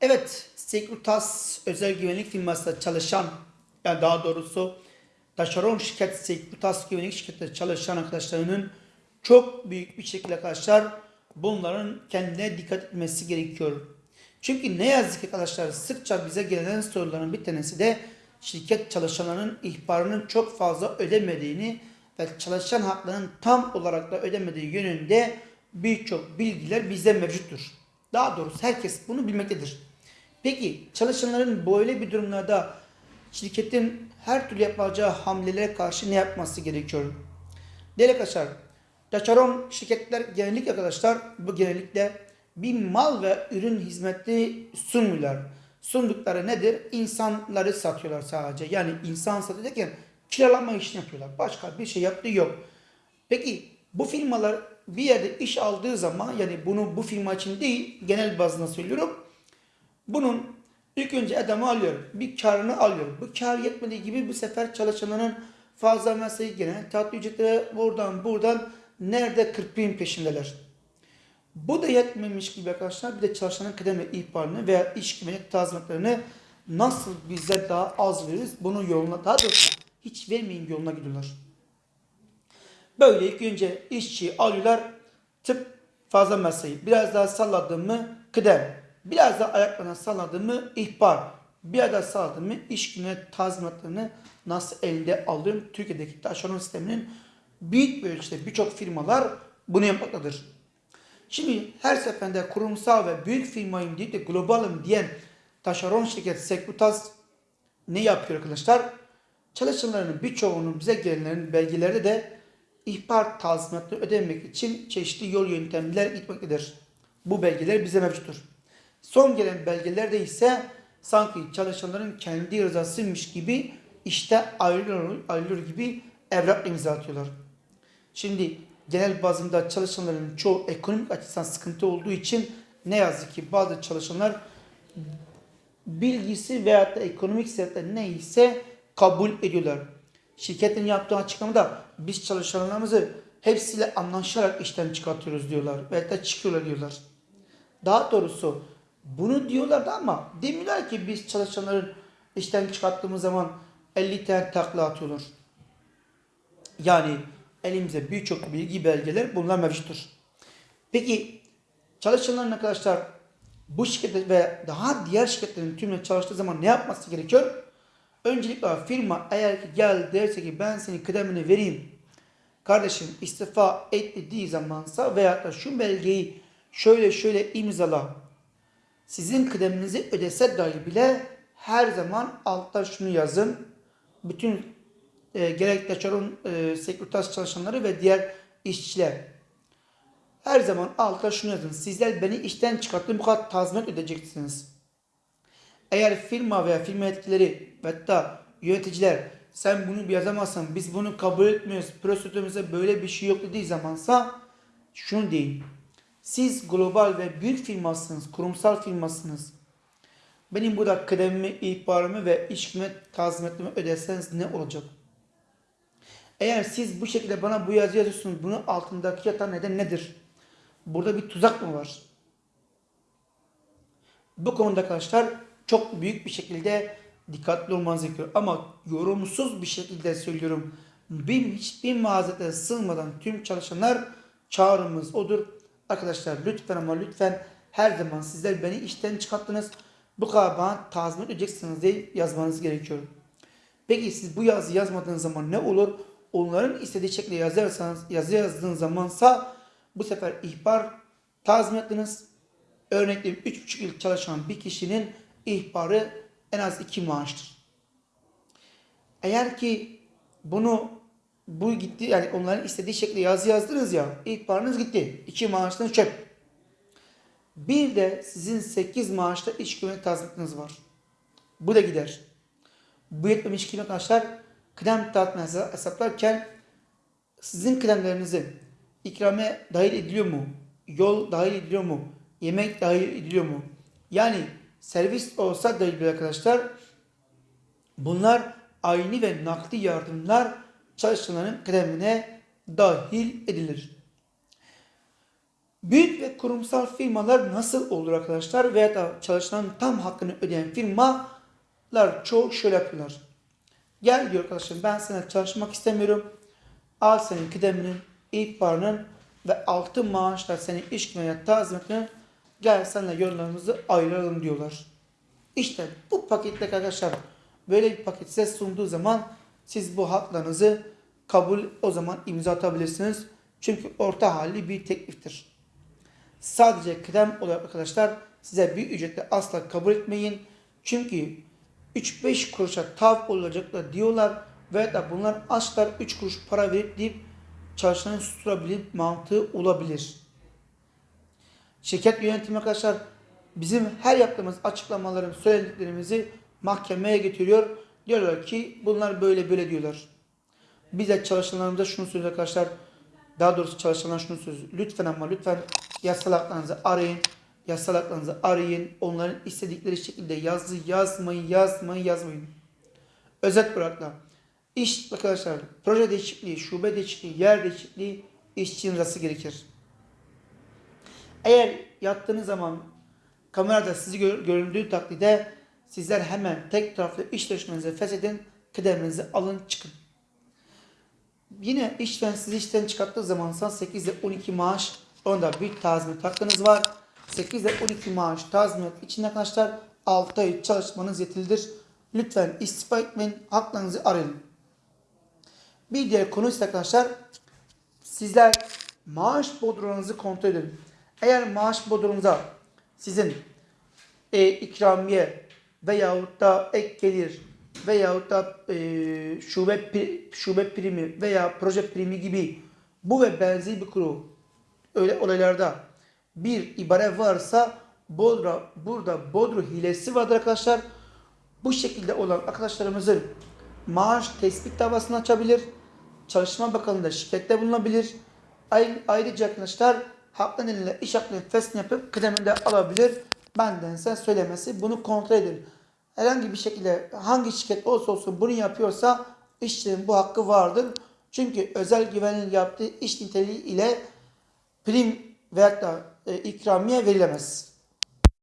Evet, Securitas özel güvenlik firmasında çalışan, yani daha doğrusu taşeron şirket Securitas güvenlik şirketinde çalışan arkadaşlarının çok büyük bir şekilde arkadaşlar bunların kendine dikkat etmesi gerekiyor. Çünkü ne yazık ki arkadaşlar sıkça bize gelen soruların bir tanesi de şirket çalışanlarının ihbarının çok fazla ödemediğini ve çalışan haklarının tam olarak da ödemediği yönünde birçok bilgiler bizde mevcuttur. Daha doğrusu herkes bunu bilmektedir. Peki çalışanların böyle bir durumlarda şirketin her türlü yapacağı hamlelere karşı ne yapması gerekiyor? Değerli arkadaşlar, taşeron şirketler genellikle arkadaşlar bu genellikle bir mal ve ürün hizmeti sunmuyorlar. Sundukları nedir? İnsanları satıyorlar sadece. Yani insan satıyorken kiralama işini yapıyorlar. Başka bir şey yaptığı yok. Peki bu firmalar bir yerde iş aldığı zaman yani bunu bu firma için değil genel bazında söylüyorum. Bunun ilk önce adamı alıyor. Bir karını alıyor. Bu kar yetmediği gibi bu sefer çalışanların fazla mesai gene tatlı ücretleri buradan buradan nerede 40 bin peşindeler. Bu da yetmemiş gibi arkadaşlar bir de çalışanın kıdem ve ihbarını veya iş güvenlik tazminatlarını nasıl bize daha az veririz bunun yoluna daha doğrusu hiç vermeyin yoluna gidiyorlar. Böyle ilk önce işçi alıyorlar tıp fazla mesai biraz daha salladım mı kıdem biraz daha ayaklarına salladım mı ihbar biraz daha salladım mı iş güvenlik tazminatlarını nasıl elde alırım Türkiye'deki taşeron sisteminin büyük bir ölçüde birçok firmalar bunu yapmaktadır. Şimdi her seferinde kurumsal ve büyük firmayım deyip de globalım diyen taşeron şirket Securitas ne yapıyor arkadaşlar? Çalışanlarının birçoğunun bize gelenlerin belgeleri de ihbar tazminatını ödemek için çeşitli yol yöntemler gitmektedir. Bu belgeler bize mevcuttur. Son gelen belgelerde ise sanki çalışanların kendi rızasıymış gibi işte ayrılır, ayrılır gibi evrak imza atıyorlar. Şimdi genel bazında çalışanların çoğu ekonomik açıdan sıkıntı olduğu için ne yazık ki bazı çalışanlar bilgisi veyahut da ekonomik sebepler neyse kabul ediyorlar. Şirketin yaptığı açıklamada biz çalışanlarımızı hepsiyle anlaşarak işten çıkartıyoruz diyorlar. Veyahut da çıkıyorlar diyorlar. Daha doğrusu bunu diyorlar da ama demiyorlar ki biz çalışanların işten çıkarttığımız zaman 50 tane takla atıyorlar. Yani elimize birçok bilgi belgeler bunlar mevcuttur. Peki çalışanların arkadaşlar bu şirkette ve daha diğer şirketlerin tümüne çalıştığı zaman ne yapması gerekiyor? Öncelikle firma eğer ki gel derse ki ben senin kıdemini vereyim. Kardeşim istifa et dediği zamansa veya da şu belgeyi şöyle şöyle imzala. Sizin kıdeminizi ödese dahi bile her zaman altta şunu yazın. Bütün e, gerek taşeron e, sekreter çalışanları ve diğer işçiler. Her zaman altta şunu yazın. Sizler beni işten çıkarttın bu kadar tazminat ödeyeceksiniz. Eğer firma veya firma etkileri ve hatta yöneticiler sen bunu yazamazsan biz bunu kabul etmiyoruz. Prosedürümüzde böyle bir şey yok dediği zamansa şunu deyin. Siz global ve büyük firmasınız, kurumsal firmasınız. Benim burada kıdemimi, ihbarımı ve iş kıymet tazminatımı ödeseniz ne olacak? Eğer siz bu şekilde bana bu yazı yazıyorsunuz, bunun altındaki yatan neden nedir? Burada bir tuzak mı var? Bu konuda arkadaşlar çok büyük bir şekilde dikkatli olmanız gerekiyor. Ama yorumsuz bir şekilde söylüyorum. Bir, hiçbir mazerete sığmadan tüm çalışanlar çağrımız odur. Arkadaşlar lütfen ama lütfen her zaman sizler beni işten çıkarttınız. Bu kadar bana tazminat ödeyeceksiniz diye yazmanız gerekiyor. Peki siz bu yazı yazmadığınız zaman ne olur? Onların istediği şekilde yazarsanız, yazı yazdığınız zamansa bu sefer ihbar tazminatınız örneğin 3,5 yıl çalışan bir kişinin ihbarı en az 2 maaştır. Eğer ki bunu bu gitti yani onların istediği şekilde yazı yazdınız ya ihbarınız gitti. 2 maaştan çöp. Bir de sizin 8 maaşta iş güvenlik tazminatınız var. Bu da gider. Bu yetmemiş ki arkadaşlar kıdem tazminatı hesaplarken sizin kıdemlerinizi ikrame dahil ediliyor mu? Yol dahil ediliyor mu? Yemek dahil ediliyor mu? Yani servis olsa dahi bile arkadaşlar bunlar aynı ve nakli yardımlar çalışanların kıdemine dahil edilir. Büyük ve kurumsal firmalar nasıl olur arkadaşlar? Veya da çalışanın tam hakkını ödeyen firmalar çoğu şöyle yapıyorlar. Gel diyor arkadaşım ben sana çalışmak istemiyorum. Al senin kıdeminin, ihbarının ve altı maaşla senin iş gününe tazminatını gel seninle yollarımızı ayıralım diyorlar. İşte bu paketle arkadaşlar böyle bir paket size sunduğu zaman siz bu haklarınızı kabul o zaman imza atabilirsiniz. Çünkü orta halli bir tekliftir. Sadece kıdem olarak arkadaşlar size bir ücretle asla kabul etmeyin. Çünkü 3-5 kuruşa tav olacaklar diyorlar ve da bunlar asla 3 kuruş para verip deyip çalışanı susturabilip mantığı olabilir. Şirket yönetimi arkadaşlar bizim her yaptığımız açıklamaların söylediklerimizi mahkemeye getiriyor. Diyorlar ki bunlar böyle böyle diyorlar. Biz de çalışanlarımıza şunu söylüyoruz arkadaşlar. Daha doğrusu çalışanlar şunu söylüyor. Lütfen ama lütfen yasal haklarınızı arayın. Yasal haklarınızı arayın. Onların istedikleri şekilde yazı yazmayın, yazmayın, yazmayın. Özet olarak da iş arkadaşlar proje değişikliği, şube değişikliği, yer değişikliği işçinin rızası gerekir. Eğer yattığınız zaman kamerada sizi gör- göründüğü takdirde sizler hemen tek taraflı iş sözleşmenizi feshedin, kıdeminizi alın çıkın. Yine işten sizi işten çıkarttığı zaman 8 ile 12 maaş onda bir tazminat hakkınız var. 8 ile 12 maaş tazminat için arkadaşlar 6 ay çalışmanız yetilidir. Lütfen istifa etmeyin, haklarınızı arayın. Bir diğer konu ise arkadaşlar sizler maaş bodronunuzu kontrol edin. Eğer maaş bodronunuza sizin e, ikramiye veyahut da ek gelir veyahut da e, şube şube primi veya proje primi gibi bu ve benzeri bir kuru öyle olaylarda bir ibare varsa Bodra, burada Bodro hilesi vardır arkadaşlar. Bu şekilde olan arkadaşlarımızın maaş tespit davasını açabilir. Çalışma Bakanlığı'nda şikayette bulunabilir. Ay- Ayrıca arkadaşlar haklı ile iş hakkını fesli yapıp kıdemini de alabilir. Bendense söylemesi bunu kontrol edin. Herhangi bir şekilde hangi şirket olsa olsun bunu yapıyorsa işçinin bu hakkı vardır. Çünkü özel güvenin yaptığı iş niteliği ile prim veyahut da e, ikramiye verilemez.